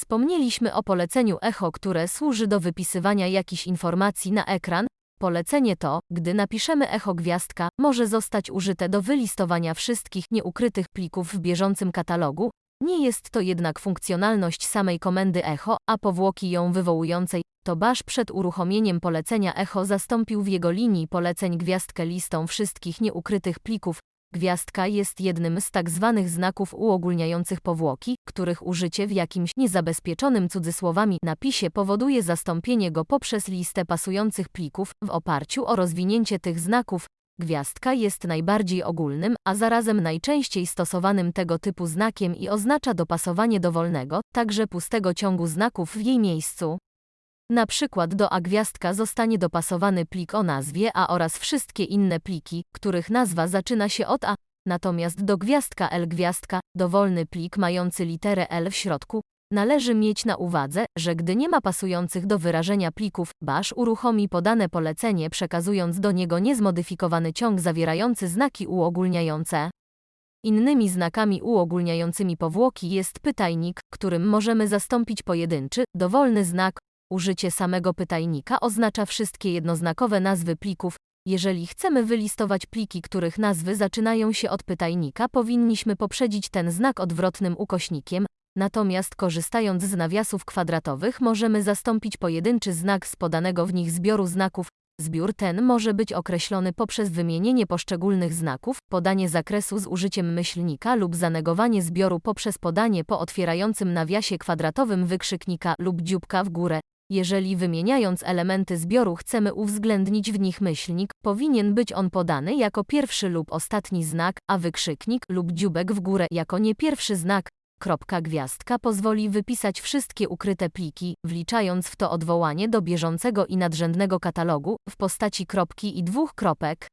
Wspomnieliśmy o poleceniu echo, które służy do wypisywania jakichś informacji na ekran. Polecenie to, gdy napiszemy echo gwiazdka, może zostać użyte do wylistowania wszystkich nieukrytych plików w bieżącym katalogu. Nie jest to jednak funkcjonalność samej komendy echo, a powłoki ją wywołującej. To Bash przed uruchomieniem polecenia echo zastąpił w jego linii poleceń gwiazdkę listą wszystkich nieukrytych plików. Gwiazdka jest jednym z tak zwanych znaków uogólniających powłoki, których użycie w jakimś niezabezpieczonym cudzysłowami napisie powoduje zastąpienie go poprzez listę pasujących plików. W oparciu o rozwinięcie tych znaków, gwiazdka jest najbardziej ogólnym, a zarazem najczęściej stosowanym tego typu znakiem i oznacza dopasowanie dowolnego, także pustego ciągu znaków w jej miejscu. Na przykład do A gwiazdka zostanie dopasowany plik o nazwie A oraz wszystkie inne pliki, których nazwa zaczyna się od A, natomiast do gwiazdka L gwiazdka, dowolny plik mający literę L w środku, należy mieć na uwadze, że gdy nie ma pasujących do wyrażenia plików, Bash uruchomi podane polecenie przekazując do niego niezmodyfikowany ciąg zawierający znaki uogólniające. Innymi znakami uogólniającymi powłoki jest pytajnik, którym możemy zastąpić pojedynczy, dowolny znak, Użycie samego pytajnika oznacza wszystkie jednoznakowe nazwy plików. Jeżeli chcemy wylistować pliki, których nazwy zaczynają się od pytajnika, powinniśmy poprzedzić ten znak odwrotnym ukośnikiem, natomiast korzystając z nawiasów kwadratowych możemy zastąpić pojedynczy znak z podanego w nich zbioru znaków. Zbiór ten może być określony poprzez wymienienie poszczególnych znaków, podanie zakresu z użyciem myślnika lub zanegowanie zbioru poprzez podanie po otwierającym nawiasie kwadratowym wykrzyknika lub dzióbka w górę. Jeżeli wymieniając elementy zbioru chcemy uwzględnić w nich myślnik, powinien być on podany jako pierwszy lub ostatni znak, a wykrzyknik lub dziubek w górę jako nie pierwszy znak. Kropka gwiazdka pozwoli wypisać wszystkie ukryte pliki, wliczając w to odwołanie do bieżącego i nadrzędnego katalogu w postaci kropki i dwóch kropek.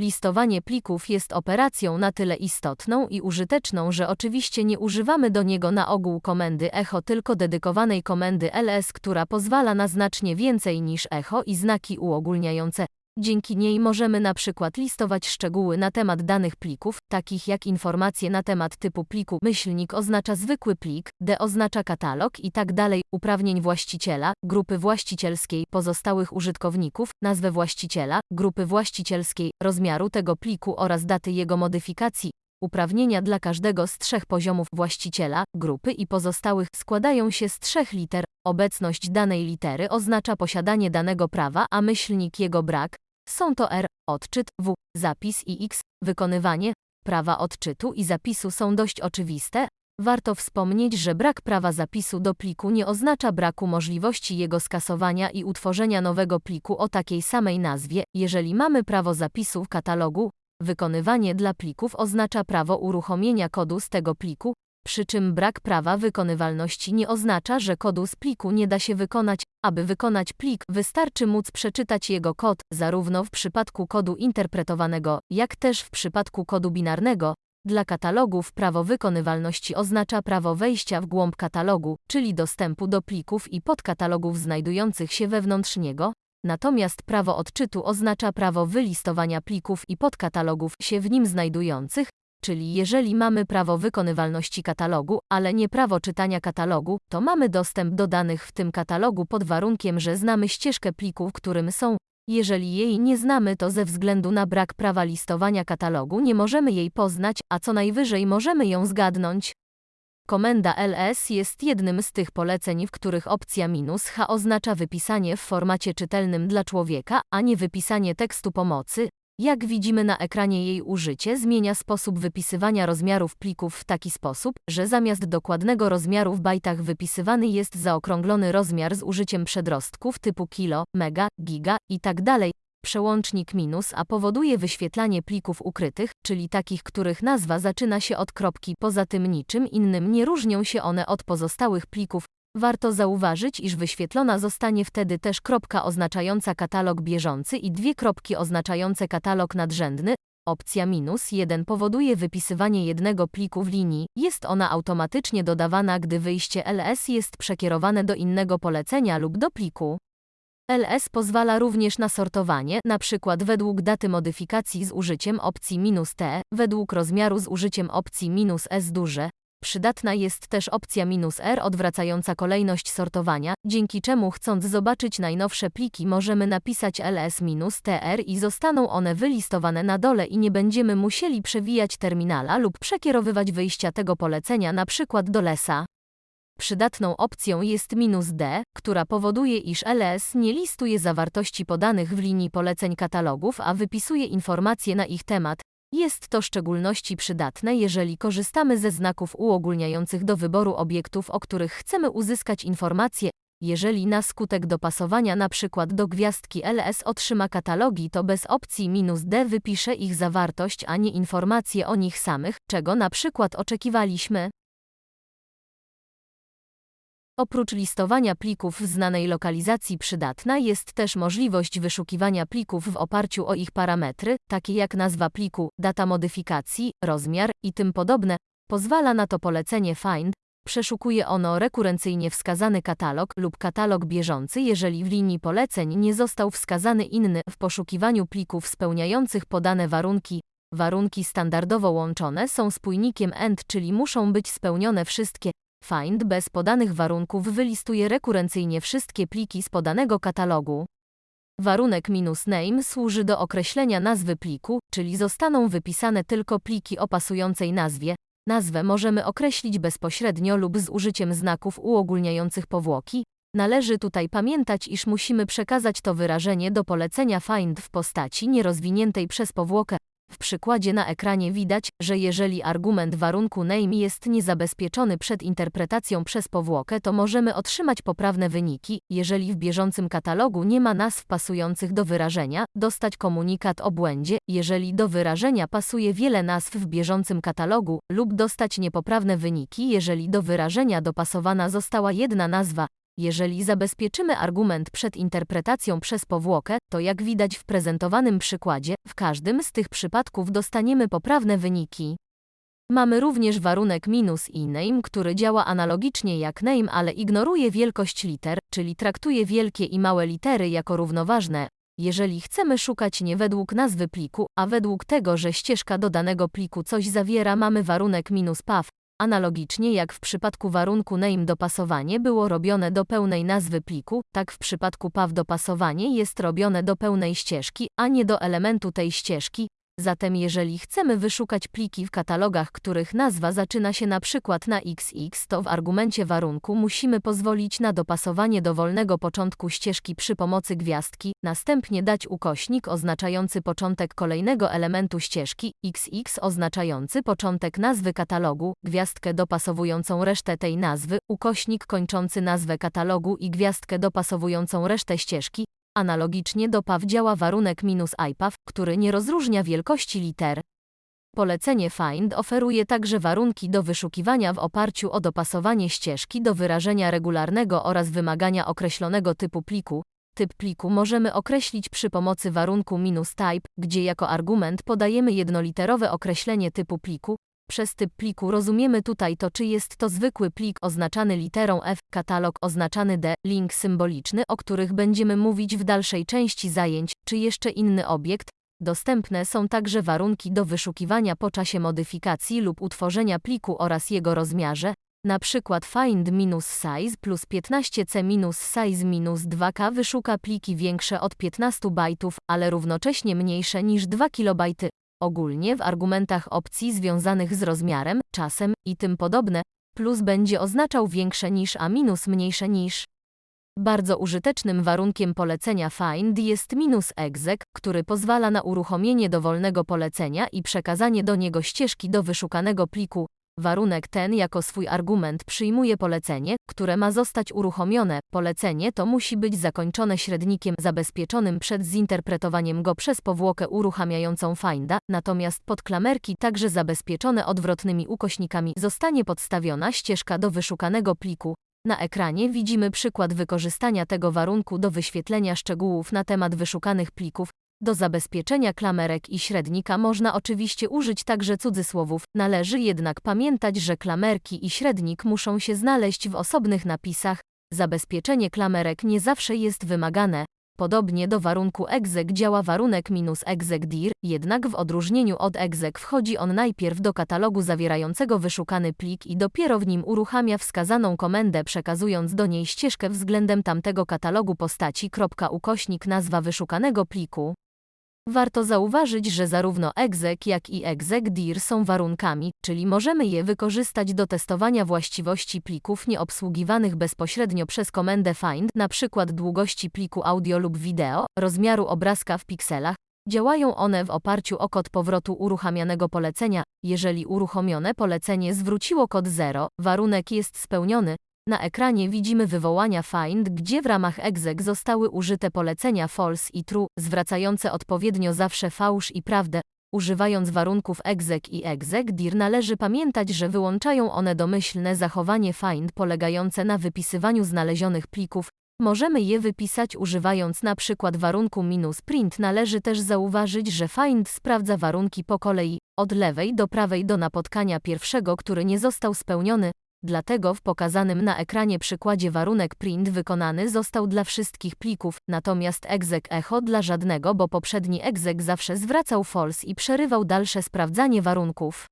Listowanie plików jest operacją na tyle istotną i użyteczną, że oczywiście nie używamy do niego na ogół komendy echo, tylko dedykowanej komendy ls, która pozwala na znacznie więcej niż echo i znaki uogólniające. Dzięki niej możemy na przykład listować szczegóły na temat danych plików, takich jak informacje na temat typu pliku, myślnik oznacza zwykły plik, D oznacza katalog i tak dalej, uprawnień właściciela, grupy właścicielskiej, pozostałych użytkowników, nazwę właściciela, grupy właścicielskiej, rozmiaru tego pliku oraz daty jego modyfikacji, Uprawnienia dla każdego z trzech poziomów właściciela, grupy i pozostałych składają się z trzech liter. Obecność danej litery oznacza posiadanie danego prawa, a myślnik jego brak. Są to R, odczyt, W, zapis i X. Wykonywanie prawa odczytu i zapisu są dość oczywiste. Warto wspomnieć, że brak prawa zapisu do pliku nie oznacza braku możliwości jego skasowania i utworzenia nowego pliku o takiej samej nazwie, jeżeli mamy prawo zapisu w katalogu, Wykonywanie dla plików oznacza prawo uruchomienia kodu z tego pliku, przy czym brak prawa wykonywalności nie oznacza, że kodu z pliku nie da się wykonać. Aby wykonać plik, wystarczy móc przeczytać jego kod, zarówno w przypadku kodu interpretowanego, jak też w przypadku kodu binarnego. Dla katalogów prawo wykonywalności oznacza prawo wejścia w głąb katalogu, czyli dostępu do plików i podkatalogów znajdujących się wewnątrz niego, Natomiast prawo odczytu oznacza prawo wylistowania plików i podkatalogów się w nim znajdujących, czyli jeżeli mamy prawo wykonywalności katalogu, ale nie prawo czytania katalogu, to mamy dostęp do danych w tym katalogu pod warunkiem, że znamy ścieżkę pliku, w którym są. Jeżeli jej nie znamy, to ze względu na brak prawa listowania katalogu nie możemy jej poznać, a co najwyżej możemy ją zgadnąć. Komenda ls jest jednym z tych poleceń, w których opcja "-h oznacza wypisanie w formacie czytelnym dla człowieka, a nie wypisanie tekstu pomocy. Jak widzimy na ekranie jej użycie zmienia sposób wypisywania rozmiarów plików w taki sposób, że zamiast dokładnego rozmiaru w bajtach wypisywany jest zaokrąglony rozmiar z użyciem przedrostków typu kilo, mega, giga itd. Tak Przełącznik minus a powoduje wyświetlanie plików ukrytych, czyli takich, których nazwa zaczyna się od kropki. Poza tym niczym innym nie różnią się one od pozostałych plików. Warto zauważyć, iż wyświetlona zostanie wtedy też kropka oznaczająca katalog bieżący i dwie kropki oznaczające katalog nadrzędny. Opcja minus 1 powoduje wypisywanie jednego pliku w linii. Jest ona automatycznie dodawana, gdy wyjście ls jest przekierowane do innego polecenia lub do pliku. LS pozwala również na sortowanie, np. według daty modyfikacji z użyciem opcji "-t", według rozmiaru z użyciem opcji "-s duże, Przydatna jest też opcja "-r odwracająca kolejność sortowania, dzięki czemu chcąc zobaczyć najnowsze pliki możemy napisać ls-tr i zostaną one wylistowane na dole i nie będziemy musieli przewijać terminala lub przekierowywać wyjścia tego polecenia przykład do lesa. Przydatną opcją jest "-d, która powoduje iż ls nie listuje zawartości podanych w linii poleceń katalogów, a wypisuje informacje na ich temat, jest to w szczególności przydatne, jeżeli korzystamy ze znaków uogólniających do wyboru obiektów, o których chcemy uzyskać informacje. Jeżeli na skutek dopasowania np. do gwiazdki ls otrzyma katalogi, to bez opcji "-d wypisze ich zawartość, a nie informacje o nich samych, czego przykład oczekiwaliśmy. Oprócz listowania plików w znanej lokalizacji przydatna jest też możliwość wyszukiwania plików w oparciu o ich parametry, takie jak nazwa pliku, data modyfikacji, rozmiar i tym podobne. Pozwala na to polecenie Find. Przeszukuje ono rekurencyjnie wskazany katalog lub katalog bieżący, jeżeli w linii poleceń nie został wskazany inny w poszukiwaniu plików spełniających podane warunki. Warunki standardowo łączone są spójnikiem AND, czyli muszą być spełnione wszystkie Find bez podanych warunków wylistuje rekurencyjnie wszystkie pliki z podanego katalogu. Warunek "-name służy do określenia nazwy pliku, czyli zostaną wypisane tylko pliki o pasującej nazwie. Nazwę możemy określić bezpośrednio lub z użyciem znaków uogólniających powłoki. Należy tutaj pamiętać, iż musimy przekazać to wyrażenie do polecenia find w postaci nierozwiniętej przez powłokę. W przykładzie na ekranie widać, że jeżeli argument warunku name jest niezabezpieczony przed interpretacją przez powłokę, to możemy otrzymać poprawne wyniki. Jeżeli w bieżącym katalogu nie ma nazw pasujących do wyrażenia, dostać komunikat o błędzie, jeżeli do wyrażenia pasuje wiele nazw w bieżącym katalogu, lub dostać niepoprawne wyniki, jeżeli do wyrażenia dopasowana została jedna nazwa. Jeżeli zabezpieczymy argument przed interpretacją przez powłokę, to jak widać w prezentowanym przykładzie, w każdym z tych przypadków dostaniemy poprawne wyniki. Mamy również warunek minus i name, który działa analogicznie jak name, ale ignoruje wielkość liter, czyli traktuje wielkie i małe litery jako równoważne. Jeżeli chcemy szukać nie według nazwy pliku, a według tego, że ścieżka do danego pliku coś zawiera, mamy warunek minus path, Analogicznie jak w przypadku warunku name dopasowanie było robione do pełnej nazwy pliku, tak w przypadku path dopasowanie jest robione do pełnej ścieżki, a nie do elementu tej ścieżki, Zatem jeżeli chcemy wyszukać pliki w katalogach, których nazwa zaczyna się na przykład na XX, to w argumencie warunku musimy pozwolić na dopasowanie dowolnego początku ścieżki przy pomocy gwiazdki, następnie dać ukośnik oznaczający początek kolejnego elementu ścieżki, XX oznaczający początek nazwy katalogu, gwiazdkę dopasowującą resztę tej nazwy, ukośnik kończący nazwę katalogu i gwiazdkę dopasowującą resztę ścieżki, Analogicznie do PAW działa warunek minus IPAW, który nie rozróżnia wielkości liter. Polecenie Find oferuje także warunki do wyszukiwania w oparciu o dopasowanie ścieżki do wyrażenia regularnego oraz wymagania określonego typu pliku. Typ pliku możemy określić przy pomocy warunku minus type, gdzie jako argument podajemy jednoliterowe określenie typu pliku, przez typ pliku rozumiemy tutaj to, czy jest to zwykły plik oznaczany literą F, katalog oznaczany D, link symboliczny, o których będziemy mówić w dalszej części zajęć, czy jeszcze inny obiekt. Dostępne są także warunki do wyszukiwania po czasie modyfikacji lub utworzenia pliku oraz jego rozmiarze, na przykład find-size plus 15c-size-2k wyszuka pliki większe od 15 bajtów, ale równocześnie mniejsze niż 2 KB. Ogólnie w argumentach opcji związanych z rozmiarem, czasem i tym podobne, plus będzie oznaczał większe niż a minus mniejsze niż. Bardzo użytecznym warunkiem polecenia find jest minus exec, który pozwala na uruchomienie dowolnego polecenia i przekazanie do niego ścieżki do wyszukanego pliku, Warunek ten jako swój argument przyjmuje polecenie, które ma zostać uruchomione. Polecenie to musi być zakończone średnikiem zabezpieczonym przed zinterpretowaniem go przez powłokę uruchamiającą finda, natomiast pod klamerki także zabezpieczone odwrotnymi ukośnikami zostanie podstawiona ścieżka do wyszukanego pliku. Na ekranie widzimy przykład wykorzystania tego warunku do wyświetlenia szczegółów na temat wyszukanych plików, do zabezpieczenia klamerek i średnika można oczywiście użyć także cudzysłowów, należy jednak pamiętać, że klamerki i średnik muszą się znaleźć w osobnych napisach. Zabezpieczenie klamerek nie zawsze jest wymagane. Podobnie do warunku exec działa warunek minus exec dir, jednak w odróżnieniu od exec wchodzi on najpierw do katalogu zawierającego wyszukany plik i dopiero w nim uruchamia wskazaną komendę przekazując do niej ścieżkę względem tamtego katalogu postaci. Ukośnik nazwa wyszukanego pliku. Warto zauważyć, że zarówno exec jak i exec dir są warunkami, czyli możemy je wykorzystać do testowania właściwości plików nieobsługiwanych bezpośrednio przez komendę find, np. długości pliku audio lub wideo, rozmiaru obrazka w pikselach. Działają one w oparciu o kod powrotu uruchamianego polecenia. Jeżeli uruchomione polecenie zwróciło kod 0, warunek jest spełniony, na ekranie widzimy wywołania find, gdzie w ramach exec zostały użyte polecenia false i true, zwracające odpowiednio zawsze fałsz i prawdę. Używając warunków exec i exec dir należy pamiętać, że wyłączają one domyślne zachowanie find polegające na wypisywaniu znalezionych plików. Możemy je wypisać używając na przykład warunku minus print. Należy też zauważyć, że find sprawdza warunki po kolei, od lewej do prawej do napotkania pierwszego, który nie został spełniony, Dlatego w pokazanym na ekranie przykładzie warunek print wykonany został dla wszystkich plików, natomiast exec echo dla żadnego, bo poprzedni exec zawsze zwracał false i przerywał dalsze sprawdzanie warunków.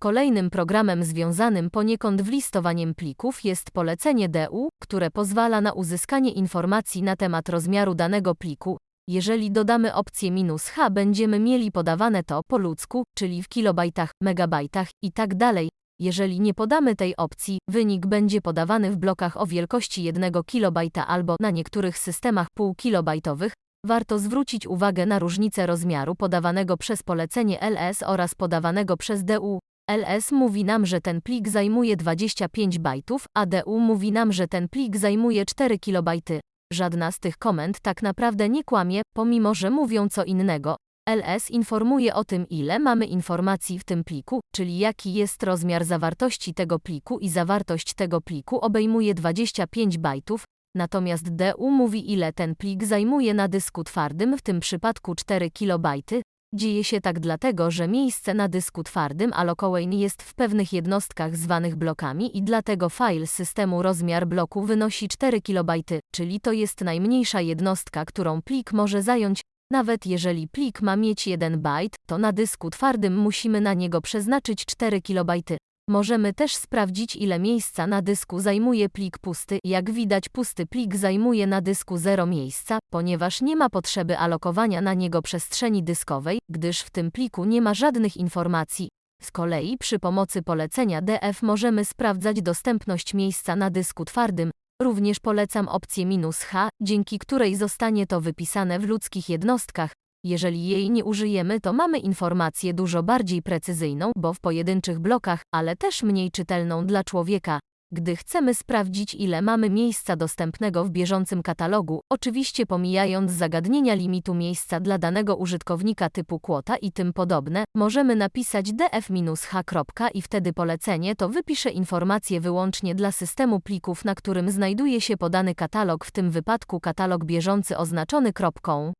Kolejnym programem związanym poniekąd w listowaniem plików jest polecenie DU, które pozwala na uzyskanie informacji na temat rozmiaru danego pliku, jeżeli dodamy opcję "-h będziemy mieli podawane to po ludzku, czyli w kilobajtach, megabajtach i tak dalej. Jeżeli nie podamy tej opcji, wynik będzie podawany w blokach o wielkości 1 KB albo na niektórych systemach półkilobajtowych. Warto zwrócić uwagę na różnicę rozmiaru podawanego przez polecenie LS oraz podawanego przez DU. LS mówi nam, że ten plik zajmuje 25 bajtów, a DU mówi nam, że ten plik zajmuje 4 kilobajty. Żadna z tych komend tak naprawdę nie kłamie, pomimo że mówią co innego. LS informuje o tym, ile mamy informacji w tym pliku, czyli jaki jest rozmiar zawartości tego pliku i zawartość tego pliku obejmuje 25 bajtów, natomiast DU mówi ile ten plik zajmuje na dysku twardym, w tym przypadku 4 kilobajty, Dzieje się tak dlatego, że miejsce na dysku twardym Allocoin jest w pewnych jednostkach zwanych blokami i dlatego file systemu rozmiar bloku wynosi 4 KB, czyli to jest najmniejsza jednostka, którą plik może zająć. Nawet jeżeli plik ma mieć 1 byte, to na dysku twardym musimy na niego przeznaczyć 4 KB. Możemy też sprawdzić ile miejsca na dysku zajmuje plik pusty. Jak widać pusty plik zajmuje na dysku 0 miejsca, ponieważ nie ma potrzeby alokowania na niego przestrzeni dyskowej, gdyż w tym pliku nie ma żadnych informacji. Z kolei przy pomocy polecenia DF możemy sprawdzać dostępność miejsca na dysku twardym. Również polecam opcję "-h", dzięki której zostanie to wypisane w ludzkich jednostkach, jeżeli jej nie użyjemy, to mamy informację dużo bardziej precyzyjną, bo w pojedynczych blokach, ale też mniej czytelną dla człowieka. Gdy chcemy sprawdzić, ile mamy miejsca dostępnego w bieżącym katalogu, oczywiście pomijając zagadnienia limitu miejsca dla danego użytkownika typu kwota i tym podobne, możemy napisać df-h. i wtedy polecenie to wypisze informacje wyłącznie dla systemu plików, na którym znajduje się podany katalog, w tym wypadku katalog bieżący oznaczony kropką.